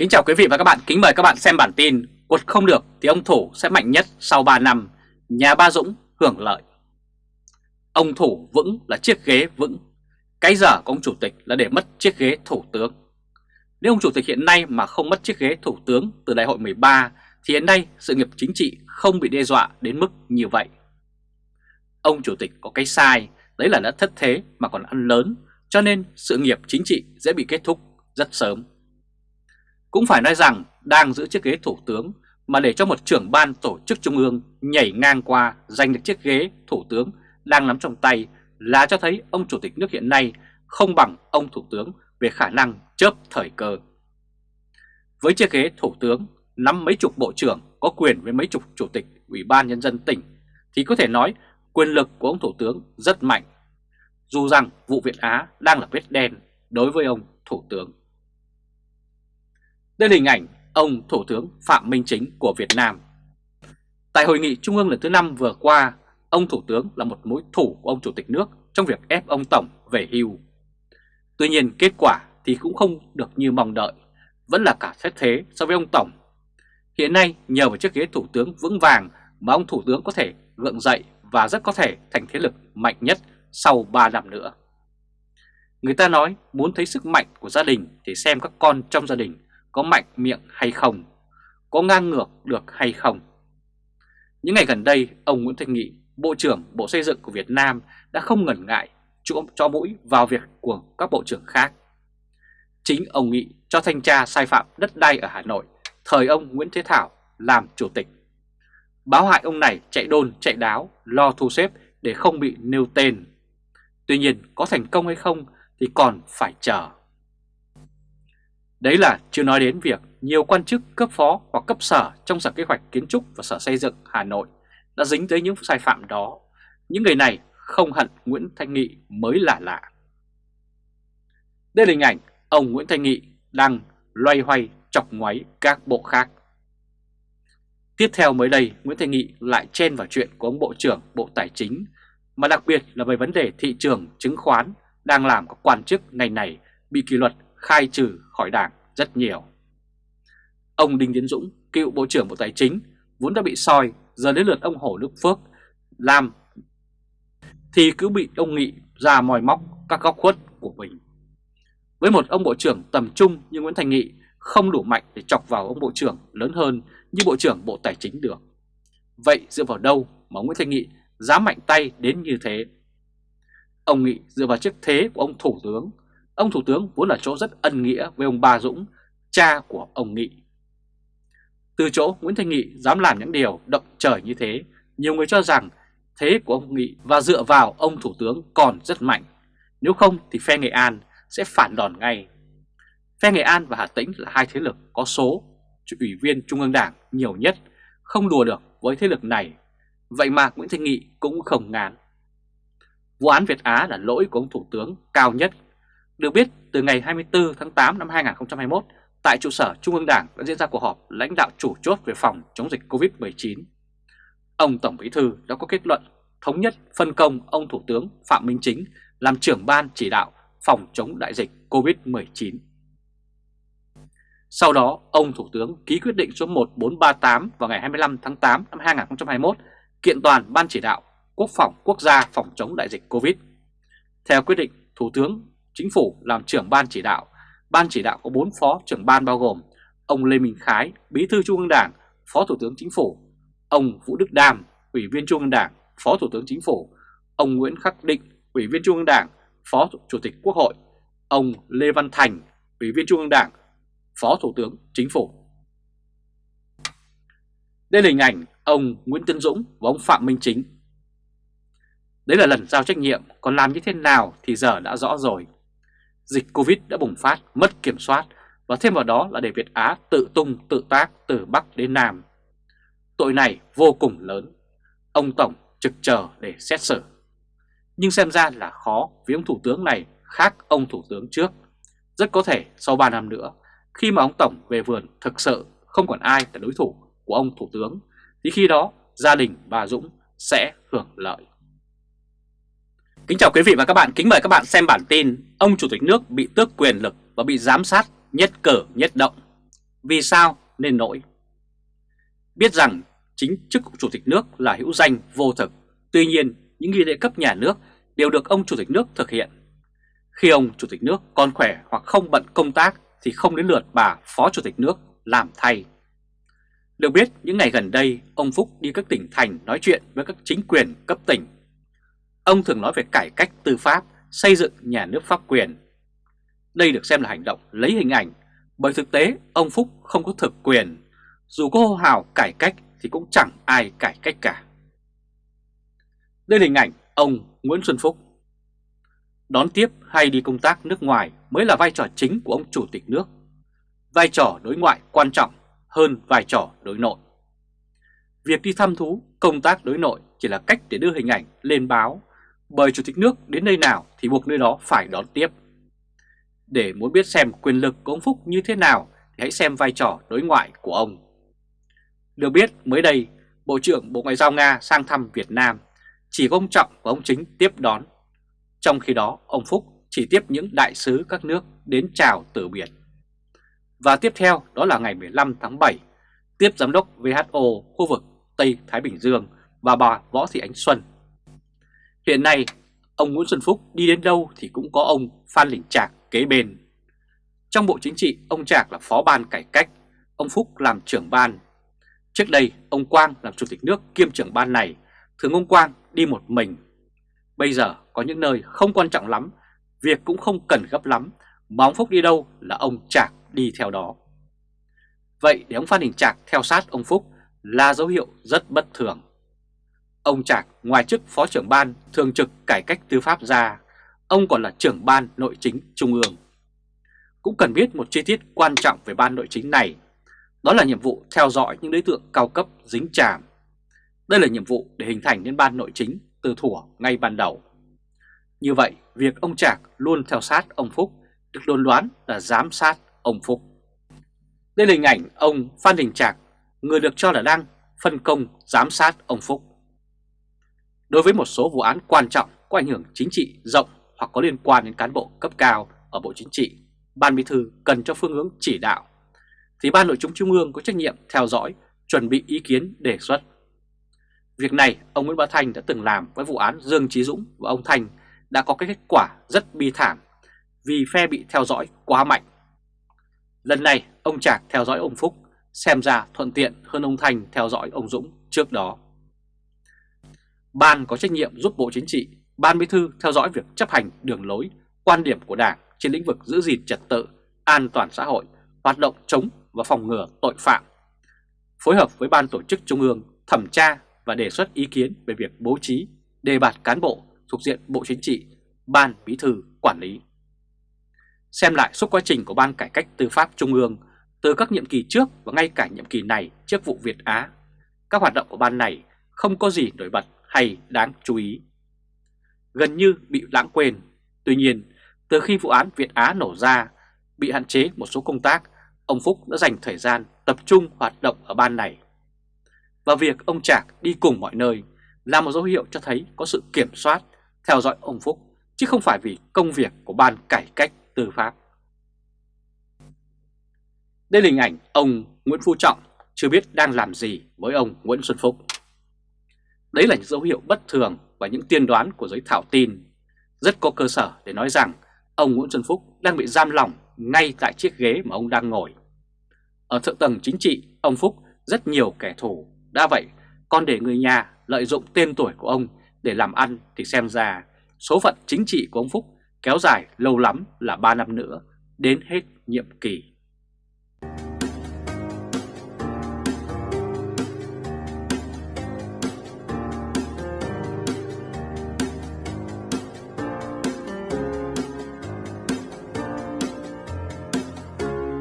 Kính chào quý vị và các bạn, kính mời các bạn xem bản tin Quật không được thì ông Thủ sẽ mạnh nhất sau 3 năm, nhà Ba Dũng hưởng lợi. Ông Thủ vững là chiếc ghế vững, cái giờ của ông Chủ tịch là để mất chiếc ghế Thủ tướng. Nếu ông Chủ tịch hiện nay mà không mất chiếc ghế Thủ tướng từ đại hội 13 thì hiện nay sự nghiệp chính trị không bị đe dọa đến mức như vậy. Ông Chủ tịch có cái sai, đấy là đã thất thế mà còn ăn lớn, cho nên sự nghiệp chính trị sẽ bị kết thúc rất sớm cũng phải nói rằng đang giữ chiếc ghế thủ tướng mà để cho một trưởng ban tổ chức trung ương nhảy ngang qua giành được chiếc ghế thủ tướng đang nắm trong tay là cho thấy ông chủ tịch nước hiện nay không bằng ông thủ tướng về khả năng chớp thời cơ. Với chiếc ghế thủ tướng nắm mấy chục bộ trưởng có quyền với mấy chục chủ tịch ủy ban nhân dân tỉnh thì có thể nói quyền lực của ông thủ tướng rất mạnh. Dù rằng vụ Việt Á đang là vết đen đối với ông thủ tướng. Đây là hình ảnh ông Thủ tướng Phạm Minh Chính của Việt Nam. Tại hội nghị Trung ương lần thứ 5 vừa qua, ông Thủ tướng là một mối thủ của ông Chủ tịch nước trong việc ép ông Tổng về hưu. Tuy nhiên kết quả thì cũng không được như mong đợi, vẫn là cả xét thế so với ông Tổng. Hiện nay nhờ vào chiếc ghế Thủ tướng vững vàng mà ông Thủ tướng có thể gượng dậy và rất có thể thành thế lực mạnh nhất sau 3 năm nữa. Người ta nói muốn thấy sức mạnh của gia đình thì xem các con trong gia đình có mạnh miệng hay không, có ngang ngược được hay không. Những ngày gần đây, ông Nguyễn Thanh Nghị, Bộ trưởng Bộ Xây dựng của Việt Nam đã không ngần ngại cho, cho mũi vào việc của các bộ trưởng khác. Chính ông Nghị cho thanh tra sai phạm đất đai ở Hà Nội, thời ông Nguyễn Thế Thảo làm chủ tịch. Báo hại ông này chạy đôn chạy đáo, lo thu xếp để không bị nêu tên. Tuy nhiên có thành công hay không thì còn phải chờ. Đấy là chưa nói đến việc nhiều quan chức cấp phó hoặc cấp sở trong Sở Kế hoạch Kiến trúc và Sở Xây dựng Hà Nội đã dính tới những sai phạm đó. Những người này không hận Nguyễn Thanh Nghị mới là lạ. Đây là hình ảnh ông Nguyễn Thanh Nghị đang loay hoay chọc ngoáy các bộ khác. Tiếp theo mới đây, Nguyễn Thanh Nghị lại chen vào chuyện của ông Bộ trưởng Bộ Tài chính, mà đặc biệt là về vấn đề thị trường chứng khoán đang làm các quan chức ngành này bị kỷ luật khai trừ khỏi đảng rất nhiều. Ông Đinh Tiến Dũng, cựu Bộ trưởng Bộ Tài chính, vốn đã bị soi, giờ đến lượt ông Hồ Đức Phước làm thì cứ bị ông Nghị ra mòi móc các góc khuất của mình. Với một ông Bộ trưởng tầm trung như Nguyễn Thành Nghị không đủ mạnh để chọc vào ông Bộ trưởng lớn hơn như Bộ trưởng Bộ Tài chính được. Vậy dựa vào đâu mà Nguyễn Thành Nghị dám mạnh tay đến như thế? Ông Nghị dựa vào chức thế của ông Thủ tướng Ông Thủ tướng vốn là chỗ rất ân nghĩa với ông Ba Dũng, cha của ông Nghị. Từ chỗ Nguyễn Thanh Nghị dám làm những điều động trời như thế, nhiều người cho rằng thế của ông Nghị và dựa vào ông Thủ tướng còn rất mạnh. Nếu không thì phe Nghệ An sẽ phản đòn ngay. Phe Nghệ An và Hà Tĩnh là hai thế lực có số ủy viên Trung ương Đảng nhiều nhất, không đùa được với thế lực này. Vậy mà Nguyễn Thanh Nghị cũng không ngán. Vụ án Việt Á là lỗi của ông Thủ tướng cao nhất được biết, từ ngày 24 tháng 8 năm 2021, tại trụ sở Trung ương Đảng đã diễn ra cuộc họp lãnh đạo chủ chốt về phòng chống dịch COVID-19. Ông Tổng Bí Thư đã có kết luận thống nhất phân công ông Thủ tướng Phạm Minh Chính làm trưởng ban chỉ đạo phòng chống đại dịch COVID-19. Sau đó, ông Thủ tướng ký quyết định số 1438 vào ngày 25 tháng 8 năm 2021 kiện toàn Ban chỉ đạo Quốc phòng quốc gia phòng chống đại dịch COVID. Theo quyết định, Thủ tướng Chính phủ làm trưởng ban chỉ đạo. Ban chỉ đạo có 4 phó trưởng ban bao gồm ông Lê Minh Khái, Bí thư Trung ương Đảng, Phó Thủ tướng Chính phủ, ông Vũ Đức Đam, Ủy viên Trung ương Đảng, Phó Thủ tướng Chính phủ, ông Nguyễn Khắc Định, Ủy viên Trung ương Đảng, Phó Chủ tịch Quốc hội, ông Lê Văn Thành, Ủy viên Trung ương Đảng, Phó Thủ tướng Chính phủ. Đây là hình ảnh ông Nguyễn Tân Dũng và ông Phạm Minh Chính. Đấy là lần giao trách nhiệm, còn làm như thế nào thì giờ đã rõ rồi dịch Covid đã bùng phát, mất kiểm soát và thêm vào đó là để Việt Á tự tung tự tác từ Bắc đến Nam. Tội này vô cùng lớn, ông Tổng trực chờ để xét xử. Nhưng xem ra là khó vì ông Thủ tướng này khác ông Thủ tướng trước. Rất có thể sau 3 năm nữa, khi mà ông Tổng về vườn thực sự không còn ai là đối thủ của ông Thủ tướng, thì khi đó gia đình bà Dũng sẽ hưởng lợi. Kính chào quý vị và các bạn, kính mời các bạn xem bản tin Ông Chủ tịch nước bị tước quyền lực và bị giám sát nhất cử nhất động Vì sao nên nổi? Biết rằng chính chức chủ tịch nước là hữu danh vô thực, tuy nhiên những nghi lễ cấp nhà nước đều được ông chủ tịch nước thực hiện. Khi ông chủ tịch nước còn khỏe hoặc không bận công tác thì không đến lượt bà phó chủ tịch nước làm thay. Được biết những ngày gần đây ông Phúc đi các tỉnh thành nói chuyện với các chính quyền cấp tỉnh. Ông thường nói về cải cách tư pháp, xây dựng nhà nước pháp quyền. Đây được xem là hành động lấy hình ảnh bởi thực tế ông Phúc không có thực quyền. Dù có hô hào cải cách thì cũng chẳng ai cải cách cả. Đây là hình ảnh ông Nguyễn Xuân Phúc. Đón tiếp hay đi công tác nước ngoài mới là vai trò chính của ông chủ tịch nước. Vai trò đối ngoại quan trọng hơn vai trò đối nội. Việc đi thăm thú, công tác đối nội chỉ là cách để đưa hình ảnh lên báo, bởi chủ tịch nước đến nơi nào thì buộc nơi đó phải đón tiếp. Để muốn biết xem quyền lực của ông Phúc như thế nào thì hãy xem vai trò đối ngoại của ông. Được biết mới đây, Bộ trưởng Bộ Ngoại giao Nga sang thăm Việt Nam, chỉ có ông Trọng và ông Chính tiếp đón. Trong khi đó, ông Phúc chỉ tiếp những đại sứ các nước đến chào từ biệt. Và tiếp theo đó là ngày 15 tháng 7, tiếp Giám đốc WHO khu vực Tây Thái Bình Dương và bà Võ Thị Ánh Xuân. Hiện nay, ông Nguyễn Xuân Phúc đi đến đâu thì cũng có ông Phan Đình Trạc kế bên. Trong Bộ Chính trị, ông Trạc là phó ban cải cách, ông Phúc làm trưởng ban. Trước đây, ông Quang làm chủ tịch nước kiêm trưởng ban này, thường ông Quang đi một mình. Bây giờ có những nơi không quan trọng lắm, việc cũng không cần gấp lắm, mà ông Phúc đi đâu là ông Trạc đi theo đó. Vậy để ông Phan Đình Trạc theo sát ông Phúc là dấu hiệu rất bất thường. Ông Trạc ngoài chức Phó trưởng ban thường trực cải cách tư pháp ra, ông còn là trưởng ban nội chính trung ương. Cũng cần biết một chi tiết quan trọng về ban nội chính này, đó là nhiệm vụ theo dõi những đối tượng cao cấp dính chàm. Đây là nhiệm vụ để hình thành nên ban nội chính từ thủa ngay ban đầu. Như vậy, việc ông Trạc luôn theo sát ông Phúc được đồn đoán là giám sát ông Phúc. Đây là hình ảnh ông Phan Đình Trạc, người được cho là đang phân công giám sát ông Phúc. Đối với một số vụ án quan trọng có ảnh hưởng chính trị rộng hoặc có liên quan đến cán bộ cấp cao ở Bộ Chính trị, Ban Bí thư cần cho phương hướng chỉ đạo, thì Ban Nội chính Trung ương có trách nhiệm theo dõi, chuẩn bị ý kiến đề xuất. Việc này ông Nguyễn Bá Thanh đã từng làm với vụ án Dương Trí Dũng và ông Thanh đã có cái kết quả rất bi thảm vì phe bị theo dõi quá mạnh. Lần này ông Trạc theo dõi ông Phúc xem ra thuận tiện hơn ông Thành theo dõi ông Dũng trước đó. Ban có trách nhiệm giúp Bộ Chính trị, Ban Bí thư theo dõi việc chấp hành đường lối, quan điểm của Đảng trên lĩnh vực giữ gìn trật tự, an toàn xã hội, hoạt động chống và phòng ngừa tội phạm. Phối hợp với Ban Tổ chức Trung ương thẩm tra và đề xuất ý kiến về việc bố trí, đề bạt cán bộ thuộc diện Bộ Chính trị, Ban Bí thư quản lý. Xem lại suốt quá trình của Ban Cải cách Tư pháp Trung ương từ các nhiệm kỳ trước và ngay cả nhiệm kỳ này trước vụ Việt Á, các hoạt động của ban này không có gì nổi bật hay đáng chú ý. Gần như bị lãng quên, tuy nhiên từ khi vụ án Việt Á nổ ra, bị hạn chế một số công tác, ông Phúc đã dành thời gian tập trung hoạt động ở ban này. Và việc ông Trạc đi cùng mọi nơi là một dấu hiệu cho thấy có sự kiểm soát, theo dõi ông Phúc, chứ không phải vì công việc của ban cải cách tư pháp. Đây là hình ảnh ông Nguyễn Phú Trọng chưa biết đang làm gì với ông Nguyễn Xuân Phúc. Đấy là những dấu hiệu bất thường và những tiên đoán của giới thảo tin. Rất có cơ sở để nói rằng ông Nguyễn Xuân Phúc đang bị giam lỏng ngay tại chiếc ghế mà ông đang ngồi. Ở thượng tầng chính trị, ông Phúc rất nhiều kẻ thù. Đã vậy, còn để người nhà lợi dụng tên tuổi của ông để làm ăn thì xem ra số phận chính trị của ông Phúc kéo dài lâu lắm là 3 năm nữa đến hết nhiệm kỳ.